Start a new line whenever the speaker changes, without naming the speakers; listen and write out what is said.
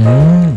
Mm.